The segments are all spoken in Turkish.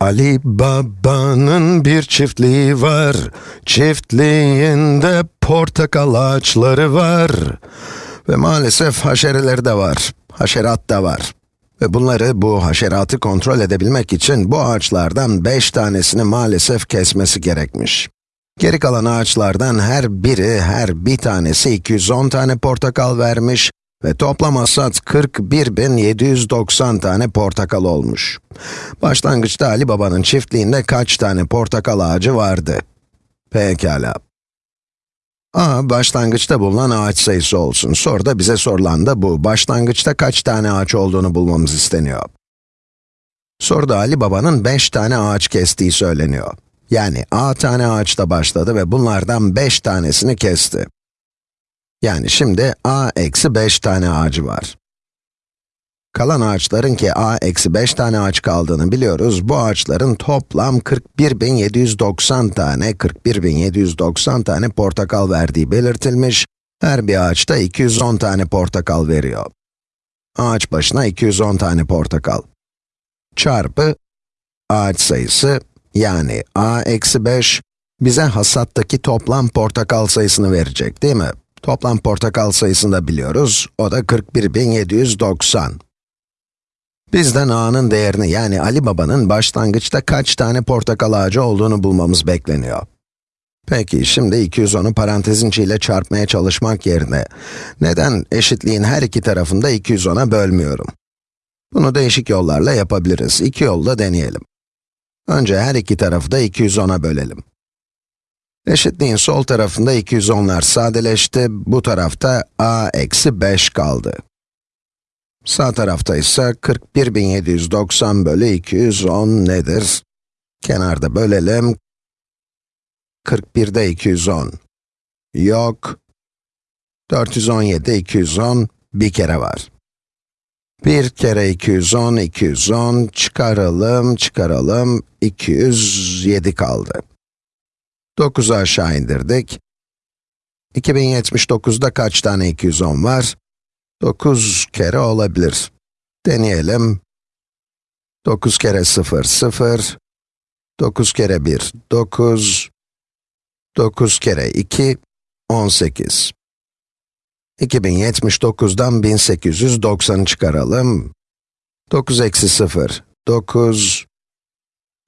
Ali Baba'nın bir çiftliği var. Çiftliğinde portakal ağaçları var. Ve maalesef haşereleri de var. Haşerat da var. Ve bunları, bu haşeratı kontrol edebilmek için bu ağaçlardan 5 tanesini maalesef kesmesi gerekmiş. Geri kalan ağaçlardan her biri, her bir tanesi 210 tane portakal vermiş ve toplam hasat 41.790 tane portakal olmuş. Başlangıçta Ali Baba'nın çiftliğinde kaç tane portakal ağacı vardı? Pekala. A, başlangıçta bulunan ağaç sayısı olsun. Soruda bize sorulan da bu. Başlangıçta kaç tane ağaç olduğunu bulmamız isteniyor. Soruda Ali Baba'nın 5 tane ağaç kestiği söyleniyor. Yani A tane ağaçta başladı ve bunlardan 5 tanesini kesti. Yani şimdi a eksi 5 tane ağacı var. Kalan ağaçların ki a eksi 5 tane ağaç kaldığını biliyoruz. Bu ağaçların toplam 41.790 tane, 41.790 tane portakal verdiği belirtilmiş. Her bir ağaçta 210 tane portakal veriyor. Ağaç başına 210 tane portakal. Çarpı ağaç sayısı, yani a eksi 5, bize hasattaki toplam portakal sayısını verecek değil mi? Toplam portakal sayısını da biliyoruz. O da 41.790. Bizden a'nın değerini yani Ali Baba'nın başlangıçta kaç tane portakal ağacı olduğunu bulmamız bekleniyor. Peki, şimdi 210'u parantezin içiyle çarpmaya çalışmak yerine, neden eşitliğin her iki tarafında 210'a bölmüyorum? Bunu değişik yollarla yapabiliriz. İki yolla deneyelim. Önce her iki tarafı da 210'a bölelim. Eşitliğin sol tarafında 210'lar sadeleşti, bu tarafta a eksi 5 kaldı. Sağ tarafta ise 41.790 bölü 210 nedir? Kenarda bölelim. 41'de 210. Yok. 417'de 210, bir kere var. Bir kere 210, 210, çıkaralım, çıkaralım, 207 kaldı. 9'u aşağı indirdik. 2079'da kaç tane 210 var? 9 kere olabilir. Deneyelim. 9 kere 0, 0. 9 kere 1, 9. 9 kere 2, 18. 2079'dan 1890'ı çıkaralım. 9 eksi 0, 9.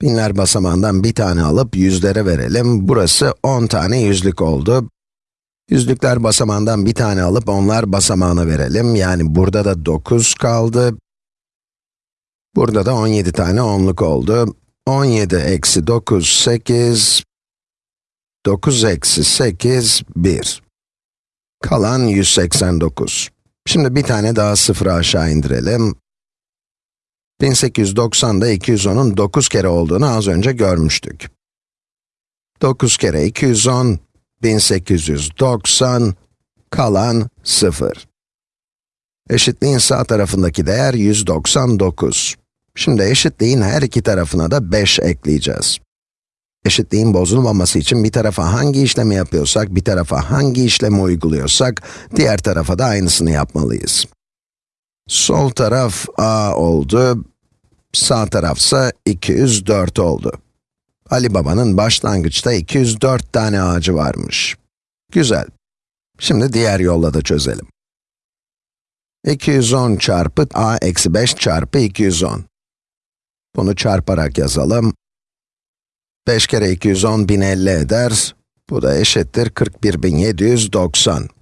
Binler basamağından bir tane alıp yüzlere verelim. Burası 10 tane yüzlük oldu. Yüzlükler basamağından bir tane alıp onlar basamağına verelim. Yani burada da 9 kaldı. Burada da 17 tane onluk oldu. 17 eksi 9, 8. 9 eksi 8, 1. Kalan 189. Şimdi bir tane daha sıfırı aşağı indirelim. 1890'da 210'un 9 kere olduğunu az önce görmüştük. 9 kere 210, 1890, kalan 0. Eşitliğin sağ tarafındaki değer 199. Şimdi eşitliğin her iki tarafına da 5 ekleyeceğiz. Eşitliğin bozulmaması için bir tarafa hangi işlemi yapıyorsak, bir tarafa hangi işlemi uyguluyorsak, diğer tarafa da aynısını yapmalıyız. Sol taraf a oldu, sağ tarafsa 204 oldu. Ali Baba'nın başlangıçta 204 tane ağacı varmış. Güzel. Şimdi diğer yolla da çözelim. 210 çarpı a eksi 5 çarpı 210. Bunu çarparak yazalım. 5 kere 210 1050 eder. Bu da eşittir 41.790.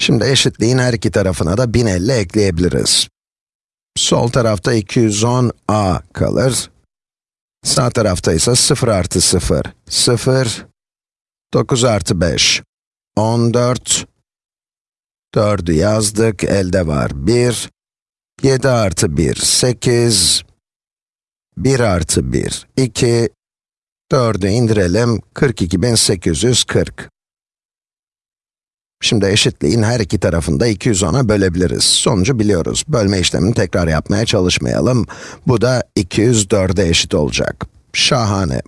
Şimdi eşitliğin her iki tarafına da 1050 ekleyebiliriz. Sol tarafta 210a kalır. Sağ tarafta ise 0 artı 0, 0, 9 artı 5, 14, 4'ü yazdık, elde var 1, 7 artı 1, 8, 1 artı 1, 2, 4'ü indirelim, 42.840. Şimdi eşitliğin her iki tarafında 210'a bölebiliriz. Sonucu biliyoruz. Bölme işlemini tekrar yapmaya çalışmayalım. Bu da 204'e eşit olacak. Şahane.